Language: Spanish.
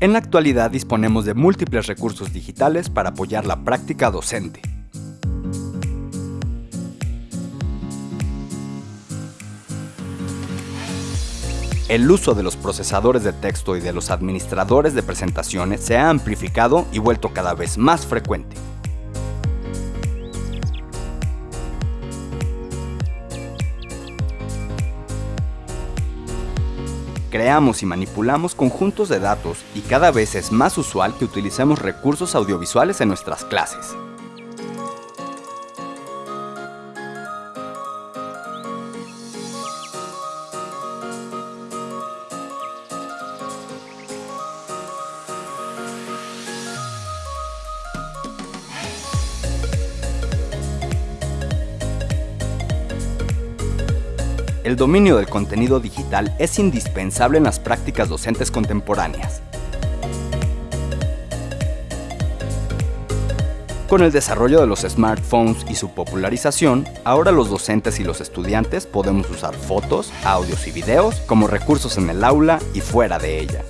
En la actualidad disponemos de múltiples recursos digitales para apoyar la práctica docente. El uso de los procesadores de texto y de los administradores de presentaciones se ha amplificado y vuelto cada vez más frecuente. Creamos y manipulamos conjuntos de datos y cada vez es más usual que utilicemos recursos audiovisuales en nuestras clases. El dominio del contenido digital es indispensable en las prácticas docentes contemporáneas. Con el desarrollo de los smartphones y su popularización, ahora los docentes y los estudiantes podemos usar fotos, audios y videos como recursos en el aula y fuera de ella.